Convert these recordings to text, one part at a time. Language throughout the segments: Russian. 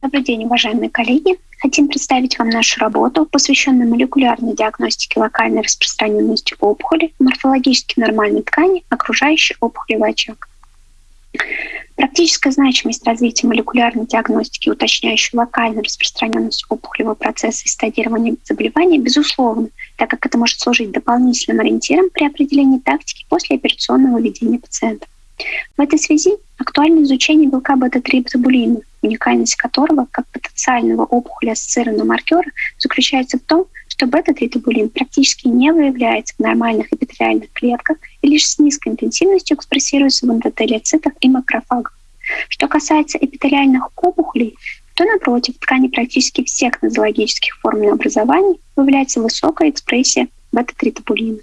Добрый день, уважаемые коллеги. Хотим представить вам нашу работу, посвященную молекулярной диагностике локальной распространенности опухоли морфологически нормальной ткани, окружающей опухолевый очаг. Практическая значимость развития молекулярной диагностики, уточняющей локальную распространенность опухолевого процесса и стадирования заболевания, безусловно, так как это может служить дополнительным ориентиром при определении тактики после операционного ведения пациента. В этой связи актуально изучение белка бета-3-бутабулина, уникальность которого как потенциального опухоли ассоциированного маркера заключается в том, что бета-3-табулин практически не выявляется в нормальных эпителиальных клетках и лишь с низкой интенсивностью экспрессируется в эндотелиоцитах и макрофагах. Что касается эпителиальных опухолей, то, напротив, в ткани практически всех нозологических форм образований выявляется высокая экспрессия бета-3-табулина.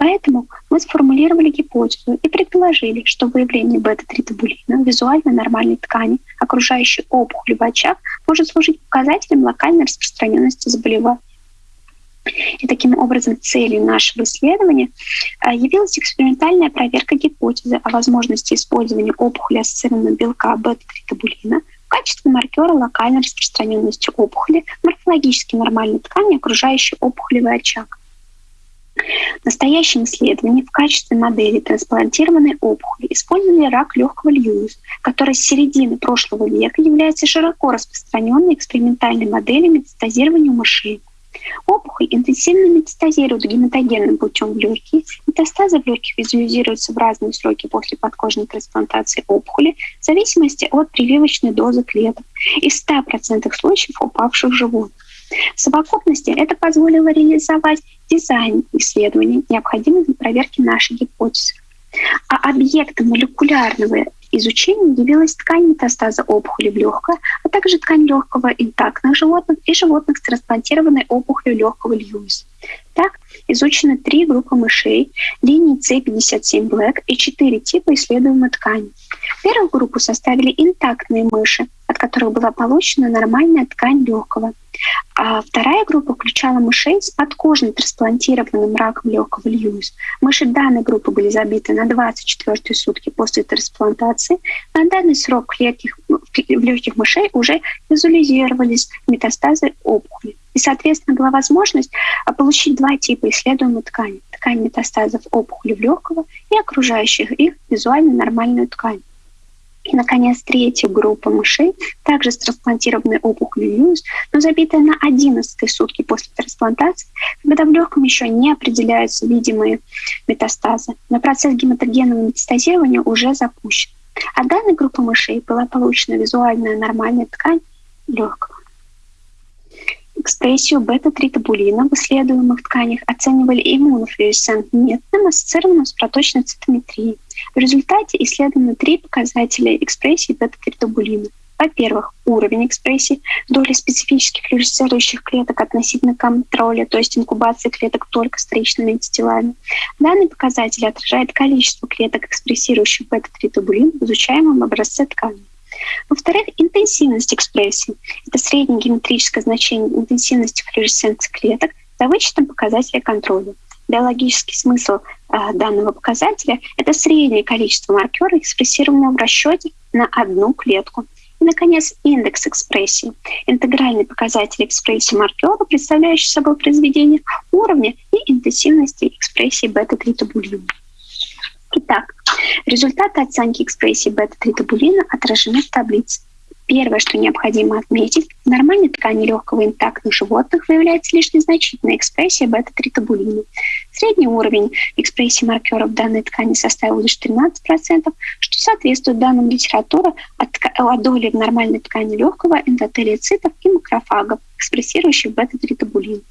Поэтому мы сформулировали гипотезу и предположили, что выявление бета-3-табулина в визуально нормальной ткани, окружающей опухоль в очаг, может служить показателем локальной распространенности заболевания. И таким образом целью нашего исследования а, явилась экспериментальная проверка гипотезы о возможности использования опухоли ассоциированного белка бета-3-табулина в качестве маркера локальной распространенности опухоли морфологически нормальной ткани, окружающей опухолевый очаг. В настоящем исследовании в качестве модели трансплантированной опухоли использовали рак легкого Льюис, который с середины прошлого века является широко распространенной экспериментальной моделью метастазирования у мышей. Опухоль интенсивно метастазирует гематогенным путем в легкие. Метастазы в легких визуализируются в разные сроки после подкожной трансплантации опухоли в зависимости от прививочной дозы клеток из 100% случаев упавших животных. В совокупности это позволило реализовать дизайн исследований, необходимый для проверки нашей гипотезы. А объектом молекулярного изучения явилась ткань метастаза опухоли в легкое, а также ткань легкого интактных животных и животных с трансплантированной опухолью легкого Льюиса. Так, изучены три группы мышей линии C57 Black и четыре типа исследуемой ткани. Первую группу составили интактные мыши, от которых была получена нормальная ткань легкого. А вторая группа включала мышей с подкожно трансплантированным раком легкого Льюис. Мыши данной группы были забиты на 24 сутки после трансплантации. На данный срок в легких, в легких мышей уже визуализировались метастазы опухоли. И, соответственно, была возможность а, получить два типа исследуемой ткани. Ткань метастазов опухоли в легкого и окружающих их визуально нормальную ткань. И, наконец, третья группа мышей, также с трансплантированной опухолью Льюис, но забитая на 11 сутки после трансплантации, когда в легком еще не определяются видимые метастазы. Но процесс гематогенного метастазирования уже запущен. От данной группы мышей была получена визуальная нормальная ткань легкого. Экспрессию бета-3-табулина в исследуемых тканях оценивали иммунофлюоресцентным ассоциированным с проточной цитометрией. В результате исследованы три показателя экспрессии бета-3-табулина. Во-первых, уровень экспрессии, доля специфических флюоресцирующих клеток относительно контроля, то есть инкубации клеток только с вторичными антителами. Данный показатель отражает количество клеток, экспрессирующих бета-3-табулин в изучаемом образце ткани. Во-вторых, интенсивность экспрессии. Это среднее геометрическое значение интенсивности флуоресценции клеток за вычетом показателя контроля. Биологический смысл э, данного показателя – это среднее количество маркера, экспрессированного в расчете на одну клетку. И, наконец, индекс экспрессии – интегральный показатель экспрессии маркера, представляющий собой произведение уровня и интенсивности экспрессии бета-3-табулина. Итак, результаты оценки экспрессии бета-3-табулина отражены в таблице. Первое, что необходимо отметить, в нормальной ткани легкого интактных животных выявляется лишь незначительная экспрессия бета-3-табулина. Средний уровень экспрессии маркеров данной ткани составил лишь 13%, что соответствует данным литературы о, доли в нормальной ткани легкого эндотелиоцитов и макрофагов, экспрессирующих бета-3-табулин.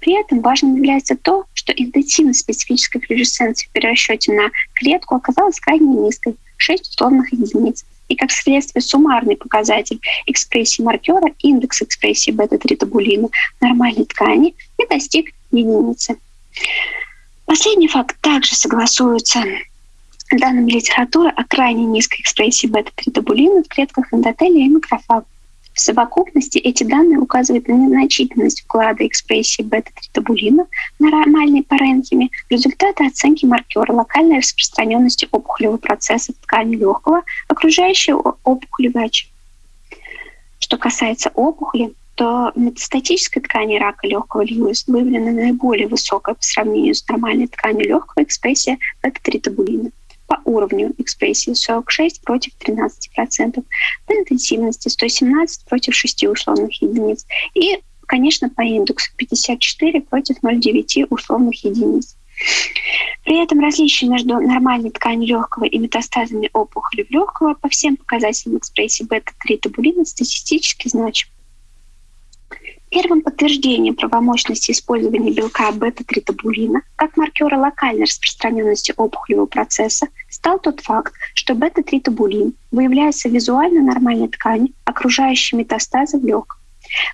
При этом важным является то, что интенсивность специфической флюоресценции при расчете на клетку оказалась крайне низкой — 6 условных единиц. И как следствие суммарный показатель экспрессии маркера, индекс экспрессии бета-3-табулина нормальной ткани не достиг единицы. Последний факт также согласуется данными литературы о крайне низкой экспрессии бета-3-табулина в клетках эндотелия и макрофагов. В совокупности эти данные указывают на незначительность вклада экспрессии бета-3-табулина на нормальной паренхиме, результаты оценки маркера локальной распространенности опухолевого процесса в ткани легкого, окружающего опухолевый очаг. Что касается опухоли, то в метастатической ткани рака легкого Льюис выявлена наиболее высокая по сравнению с нормальной тканью легкого экспрессия бета-3-табулина по уровню экспрессии 46 против 13%, по интенсивности 117 против 6 условных единиц и, конечно, по индексу 54 против 0,9 условных единиц. При этом различие между нормальной тканью легкого и метастазами опухоли легкого по всем показателям экспрессии бета-3 табулина статистически значим. Первым подтверждением правомощности использования белка бета-3-табулина как маркера локальной распространенности опухолевого процесса стал тот факт, что бета-3-табулин выявляется в визуально нормальной ткани, окружающей метастазы в легком.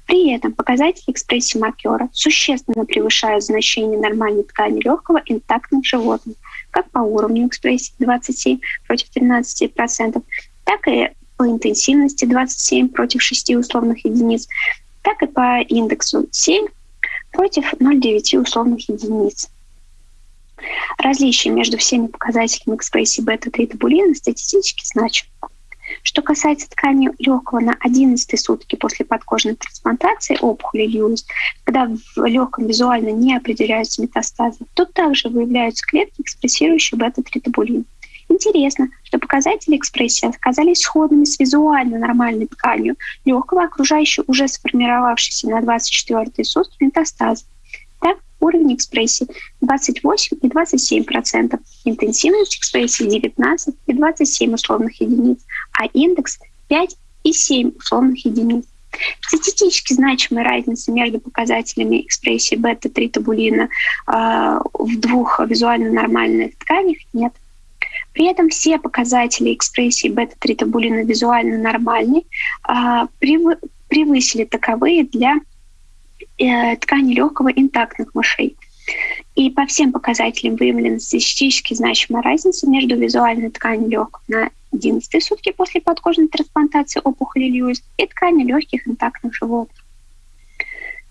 При этом показатели экспрессии маркера существенно превышают значение нормальной ткани легкого интактных животных, как по уровню экспрессии 27 против 13%, так и по интенсивности 27 против 6 условных единиц, так и по индексу 7 против 0,9 условных единиц. Различие между всеми показателями экспрессии бета-3-табулина статистически значимо. Что касается ткани легкого на 11 сутки после подкожной трансплантации опухоли Льюис, когда в легком визуально не определяются метастазы, тут также выявляются клетки, экспрессирующие бета-3-табулин. Интересно, что показатели экспрессии оказались сходными с визуально нормальной тканью легкого, окружающей уже сформировавшейся на 24 сутки метастазы. Так, уровень экспрессии 28 и 27 процентов, интенсивность экспрессии 19 и 27 условных единиц, а индекс 5 и 7 условных единиц. Статистически значимой разницы между показателями экспрессии бета-3 табулина э, в двух визуально нормальных тканях нет. При этом все показатели экспрессии бета-3-табулина визуально нормальны, а, превысили таковые для э, ткани легкого интактных мышей. И по всем показателям выявлена статистически значимая разница между визуальной тканью легкого на 11 сутки после подкожной трансплантации опухоли Льюис и тканью легких интактных животных.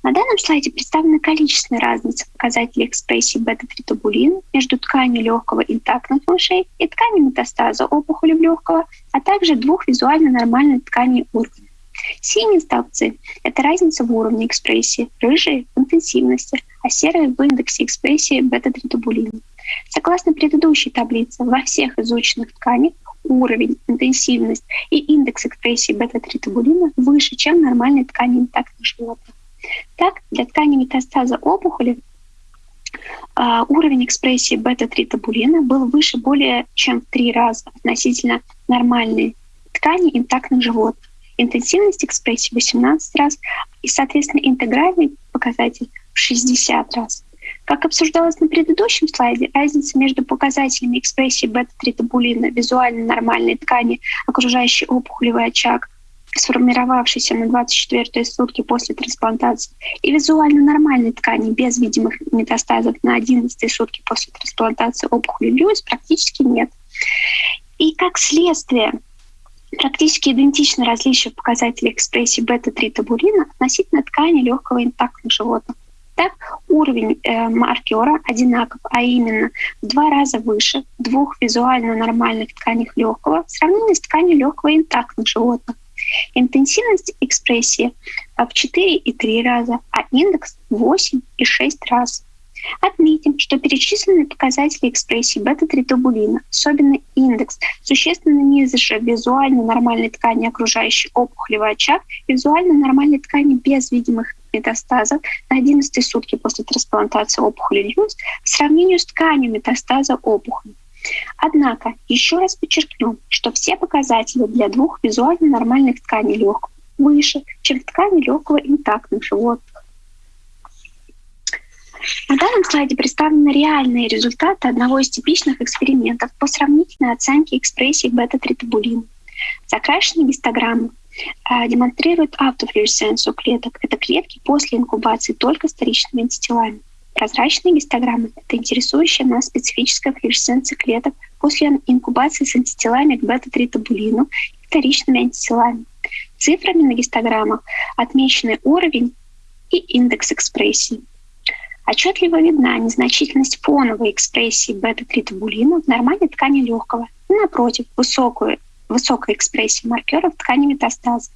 На данном слайде представлена количественная разница показателей экспрессии бета-3-табулин между тканью легкого интактных мышей и тканью метастаза опухоли легкого, а также двух визуально нормальных тканей органов. Синие столбцы — это разница в уровне экспрессии, рыжие — в интенсивности, а серые — в индексе экспрессии бета-3-табулина. Согласно предыдущей таблице, во всех изученных тканях уровень, интенсивность и индекс экспрессии бета-3-табулина выше, чем нормальной ткани интактных животных. Так, для ткани метастаза опухоли Uh, уровень экспрессии бета-3-табулина был выше более чем в три раза относительно нормальной ткани интактных животных. Интенсивность экспрессии 18 раз и, соответственно, интегральный показатель в 60 раз. Как обсуждалось на предыдущем слайде, разница между показателями экспрессии бета-3-табулина визуально нормальной ткани, окружающей опухолевый очаг, сформировавшейся на 24 сутки после трансплантации, и визуально нормальной ткани без видимых метастазов на 11 сутки после трансплантации опухоли Льюис практически нет. И как следствие практически идентичны различия в показателях экспрессии бета-3 табулина относительно ткани легкого интактных животных. Так, уровень э, маркера одинаков, а именно в два раза выше двух визуально нормальных тканей легкого в сравнении с тканью легкого интактных животных. Интенсивность экспрессии в 4 и 3 раза, а индекс 8 и 6 раз. Отметим, что перечисленные показатели экспрессии бета-3-табулина, особенно индекс, существенно ниже визуально нормальной ткани окружающей опухолевый очаг и визуально нормальной ткани без видимых метастазов на 11 сутки после трансплантации опухоли Льюис в сравнении с тканью метастаза опухоли. Однако, еще раз подчеркну, что все показатели для двух визуально нормальных тканей легкого выше, чем в ткани легкого интактных животных. На данном слайде представлены реальные результаты одного из типичных экспериментов по сравнительной оценке экспрессии бета-3-табулина. Закрашенные гистограммы э, демонстрируют автофлюоресценцию клеток. Это клетки после инкубации только с вторичными антителами. Прозрачные гистограммы — это интересующая нас специфическая флюоресценция клеток после инкубации с антителами к бета-3-табулину и вторичными антителами. Цифрами на гистограммах отмечены уровень и индекс экспрессии. Отчетливо видна незначительность фоновой экспрессии бета-3-табулина в нормальной ткани легкого и, напротив, высокую высокой экспрессии маркеров ткани метастаза.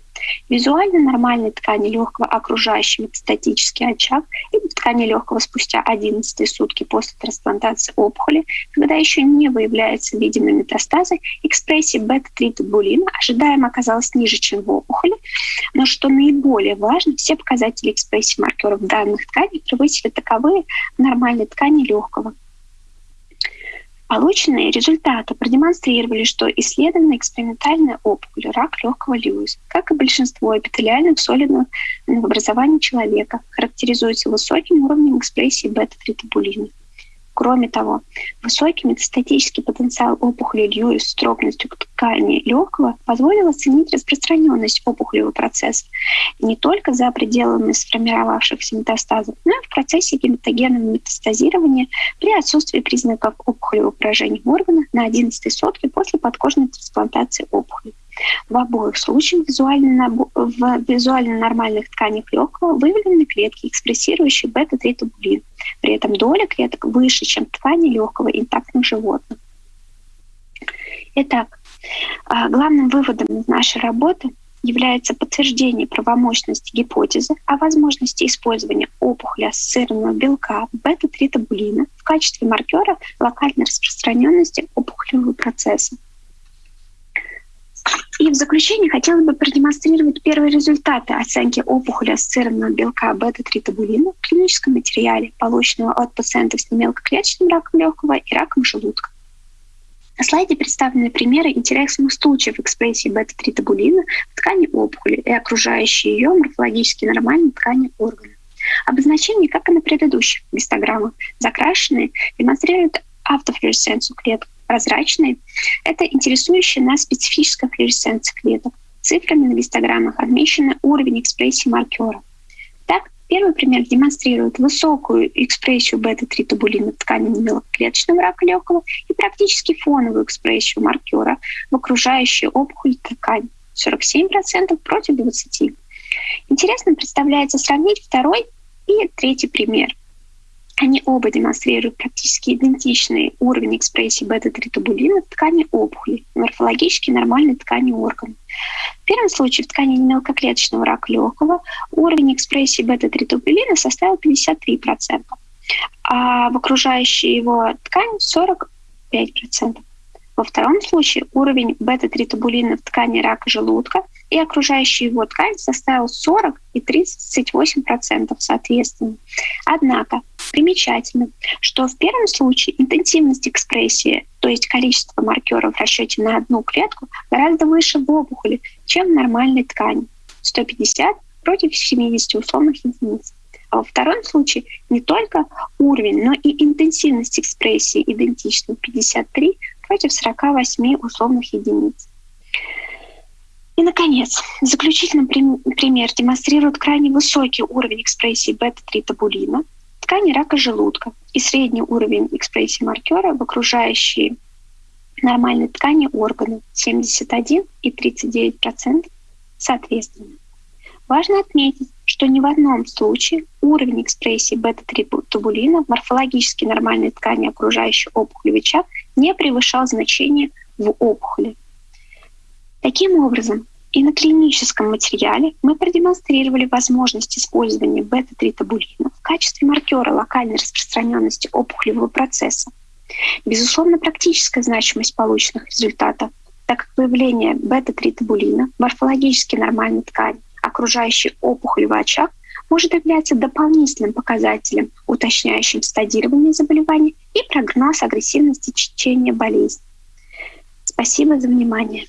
Визуально нормальной ткани легкого окружающий метастатический очаг или ткани легкого спустя 11 сутки после трансплантации опухоли, когда еще не выявляются видимые метастазы, экспрессия бета-3-тубулина ожидаемо оказалась ниже, чем в опухоли, но что наиболее важно, все показатели экспрессии маркеров данных тканей превысили таковые нормальной ткани легкого. Полученные результаты продемонстрировали, что исследованная экспериментальная опухоль рак легкого Льюиса, как и большинство эпителиальных солидных образований человека, характеризуется высоким уровнем экспрессии бета-3-тубулина. Кроме того, высокий метастатический потенциал опухоли Льюис с дробностью ткани легкого позволил оценить распространенность опухолевого процесса не только за пределами сформировавшихся метастазов, но и в процессе гематогенного метастазирования при отсутствии признаков опухолевого поражения органа на 11 сотки после подкожной трансплантации опухоли. В обоих случаях визуально, в визуально нормальных тканях легкого выявлены клетки, экспрессирующие бета-3-тубулин. При этом доля клеток выше, чем ткани легкого интактных животных. Итак, а, главным выводом нашей работы является подтверждение правомощности гипотезы о возможности использования опухоли ассоциированного белка бета-3-табулина в качестве маркера локальной распространенности опухолевого процесса. И в заключение хотела бы продемонстрировать первые результаты оценки опухоли ассоциированного белка бета-3-табулина в клиническом материале, полученного от пациентов с немелкоклеточным раком легкого и раком желудка. На слайде представлены примеры интересных случаев экспрессии бета-3-табулина в ткани опухоли и окружающей ее морфологически нормальной ткани органа. Обозначения, как и на предыдущих гистограммах, закрашенные, демонстрируют автофлюоресценцию клеток, прозрачные — это интересующая нас специфическая флуоресценция клеток. Цифрами на гистограммах отмечен уровень экспрессии маркера. Так, первый пример демонстрирует высокую экспрессию бета-3-тубулина в ткани мелкоклеточного рака легкого и практически фоновую экспрессию маркера в окружающей опухоль ткань 47% против 20%. Интересно представляется сравнить второй и третий пример – они оба демонстрируют практически идентичный уровень экспрессии бета-3-тубулина в ткани опухоли, морфологически нормальной ткани органа. В первом случае в ткани мелкоклеточного рака легкого уровень экспрессии бета-3-тубулина составил 53%, а в окружающей его ткань 45%. Во втором случае уровень бета-3-тубулина в ткани рака желудка и окружающая его ткань составил 40 и 38% соответственно. Однако примечательно, что в первом случае интенсивность экспрессии, то есть количество маркеров в расчете на одну клетку, гораздо выше в опухоли, чем в нормальной ткани – 150 против 70 условных единиц. А во втором случае не только уровень, но и интенсивность экспрессии идентичны 53 против 48 условных единиц. И, наконец, заключительный пример демонстрирует крайне высокий уровень экспрессии бета-3-табулина в ткани рака желудка и средний уровень экспрессии маркера в окружающей нормальной ткани органа 71 и 39% соответственно. Важно отметить, что ни в одном случае уровень экспрессии бета-3-тубулина в морфологически нормальной ткани окружающей опухолевый очаг не превышал значение в опухоли. Таким образом, и на клиническом материале мы продемонстрировали возможность использования бета-3-табулина в качестве маркера локальной распространенности опухолевого процесса. Безусловно, практическая значимость полученных результатов, так как появление бета-3-табулина в морфологически нормальной ткани, окружающей опухолевый очаг, может являться дополнительным показателем, уточняющим стадирование заболевания и прогноз агрессивности течения болезни. Спасибо за внимание.